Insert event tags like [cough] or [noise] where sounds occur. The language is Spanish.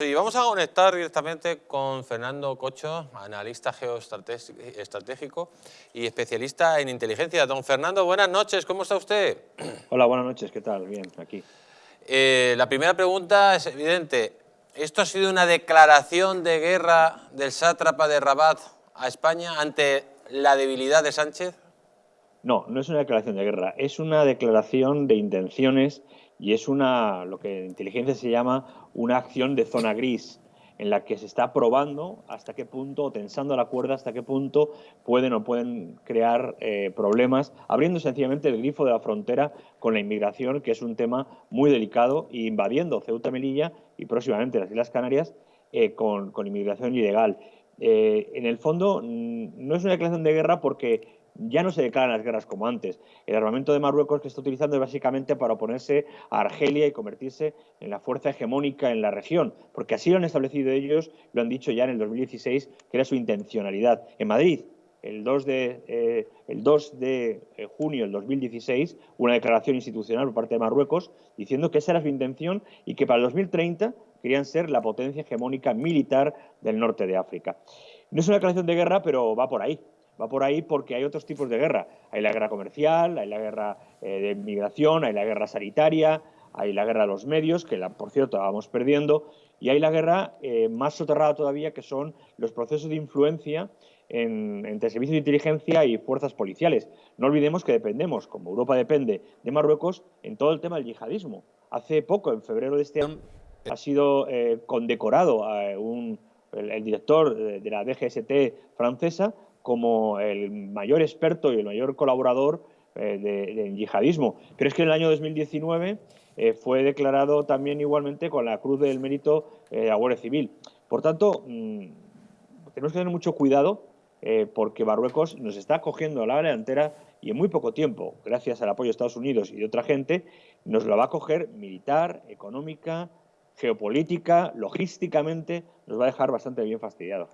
Y vamos a conectar directamente con Fernando Cocho, analista geoestratégico y especialista en inteligencia. Don Fernando, buenas noches, ¿cómo está usted? [clears throat] Hola, buenas noches, ¿qué tal? Bien, aquí. Eh, la primera pregunta es evidente. ¿Esto ha sido una declaración de guerra del sátrapa de Rabat a España ante la debilidad de Sánchez? No, no es una declaración de guerra, es una declaración de intenciones y es una, lo que en inteligencia se llama una acción de zona gris, en la que se está probando hasta qué punto, o tensando la cuerda, hasta qué punto pueden o pueden crear eh, problemas, abriendo sencillamente el grifo de la frontera con la inmigración, que es un tema muy delicado, e invadiendo Ceuta, Melilla y próximamente las Islas Canarias eh, con, inmigración ilegal. Eh, en el fondo, no es una declaración de guerra porque ya no se declaran las guerras como antes. El armamento de Marruecos que está utilizando es básicamente para oponerse a Argelia y convertirse en la fuerza hegemónica en la región, porque así lo han establecido ellos, lo han dicho ya en el 2016, que era su intencionalidad. En Madrid, el 2 de, eh, el 2 de eh, junio del 2016, una declaración institucional por parte de Marruecos diciendo que esa era su intención y que para el 2030 querían ser la potencia hegemónica militar del norte de África. No es una declaración de guerra, pero va por ahí va por ahí porque hay otros tipos de guerra. Hay la guerra comercial, hay la guerra eh, de migración, hay la guerra sanitaria, hay la guerra de los medios, que por cierto vamos perdiendo, y hay la guerra eh, más soterrada todavía, que son los procesos de influencia entre servicios de inteligencia y fuerzas policiales. No olvidemos que dependemos, como Europa depende de Marruecos, en todo el tema del yihadismo. Hace poco, en febrero de este año, ha sido eh, condecorado el, director de la DGST francesa como el mayor experto y el mayor colaborador eh, del yihadismo. Pero es que en el año 2019 eh, fue declarado también igualmente con la Cruz del Mérito eh, de Guardia Civil. Por tanto, mm, tenemos que tener mucho cuidado porque Marruecos nos está cogiendo la delantera y en muy poco tiempo, gracias al apoyo de Estados Unidos y de otra gente, nos la va a coger militar, económica, geopolítica, logísticamente, nos va a dejar bastante bien fastidiados.